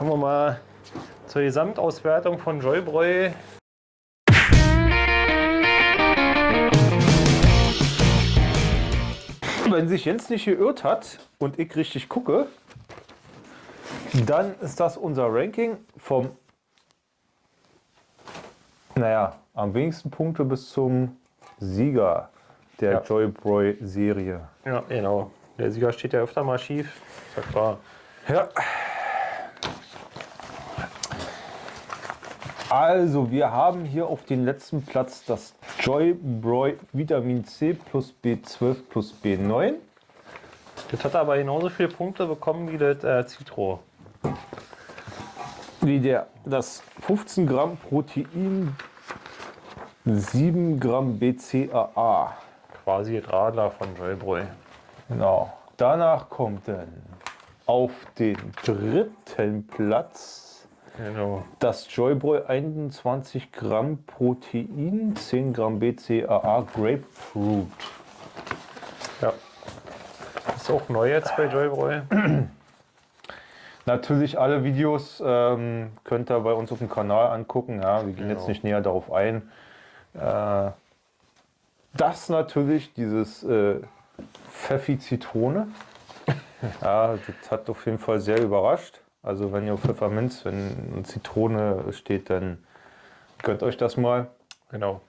Kommen wir mal zur Gesamtauswertung von Joybräu. Wenn sich Jens nicht geirrt hat und ich richtig gucke, dann ist das unser Ranking vom, naja, am wenigsten Punkte bis zum Sieger der Ja. Joybroy Serie. Ja, genau. Der Sieger steht ja öfter mal schief. Ist ja klar. Ja. Also, wir haben hier auf den letzten Platz das Joybroy Vitamin C plus B12 plus B9. Das hat aber genauso viele Punkte bekommen wie das äh, Citro. Wie der, das 15 Gramm Protein, 7 Gramm BCAA. Quasi das Radler von Joybräu. Genau. Danach kommt dann auf den dritten Platz Genau. das Joybräu 21 Gramm Protein, 10 Gramm BCAA Grapefruit. Ja. Ist auch neu jetzt bei Joybräu. Natürlich alle Videos ähm, könnt ihr bei uns auf dem Kanal angucken. Ja, wir gehen jetzt Genau. nicht näher darauf ein. Äh, das natürlich, dieses äh, Pfeffi Zitrone. ja, das hat auf jeden Fall sehr überrascht. Also wenn ihr auf Pfefferminz, wenn Zitrone steht, dann gönnt euch das mal. Genau.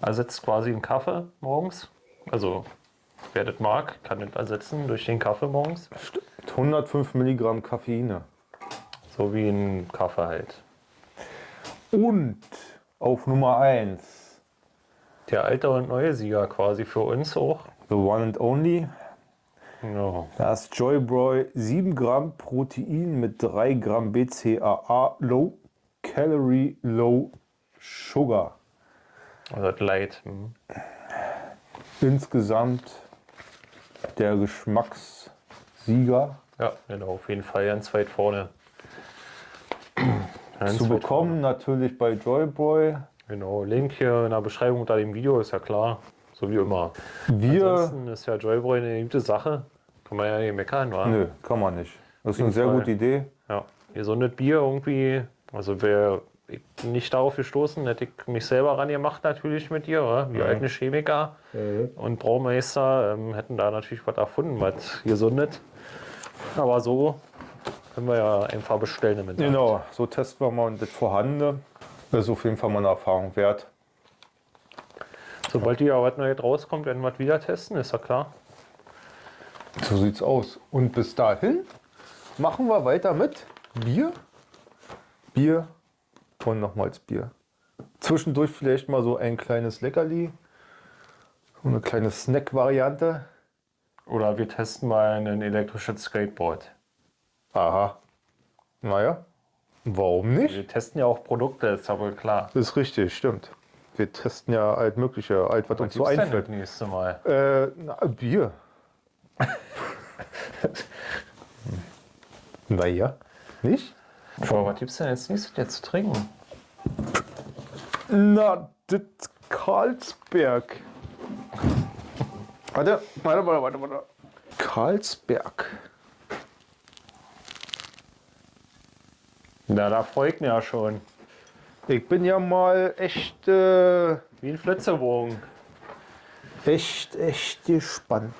Ersetzt quasi einen Kaffee morgens. Also wer das mag, kann das ersetzen durch den Kaffee morgens. 105 Milligramm Koffeine. So wie ein Kaffee halt. Und auf Nummer 1, Der alte und neue Sieger quasi für uns auch. the one and only, Genau. Das Joybroy 7 Gramm Protein mit 3 Gramm BCAA Low Calorie Low Sugar. Also das Light. hm. Insgesamt der Geschmackssieger Ja, genau, auf jeden Fall ganz weit vorne. Ganz zu bekommen natürlich bei Joybroy. vorne. Genau, Link hier in der Beschreibung unter dem Video ist ja klar. So wie immer. Wir, Ansonsten ist ja Joybräu eine gute Sache. Kann man ja nicht meckern, wa? nö, kann man nicht. Das ist eine sehr Fall. gute Idee. Ja, gesundes Bier irgendwie. Also wäre ich nicht darauf gestoßen, hätte ich mich selber ran gemacht natürlich mit dir. Oder? Wir alten Chemiker und Braumeister ähm, hätten da natürlich was erfunden, was gesundet. Aber so können wir ja einfach bestellen. Genau, so testen wir mal das Vorhandene. Das ist auf jeden Fall mal eine Erfahrung wert. Sobald hier was Neues rauskommt, werden wir es wieder testen, ist ja klar. So sieht's aus. Und bis dahin machen wir weiter mit Bier, Bier und nochmals Bier. Zwischendurch vielleicht mal so ein kleines Leckerli, so eine kleine Snack-Variante. Oder wir testen mal ein elektrisches Skateboard. Aha. Naja, warum nicht? Wir testen ja auch Produkte, ist wohl klar. Ist richtig, stimmt. Wir testen ja alt mögliche, alt, was uns so Gibt's denn einfällt. das nächste Mal? Äh, na, Bier. naja, nicht? Aber was gibt's denn als nächstes jetzt zu trinken? Na, das Karlsberg. Warte, warte, warte, warte, warte. Karlsberg. Na, da ich mich ja schon. Ich bin ja mal echt, äh, Wie ein Flitzebogen. echt, echt gespannt.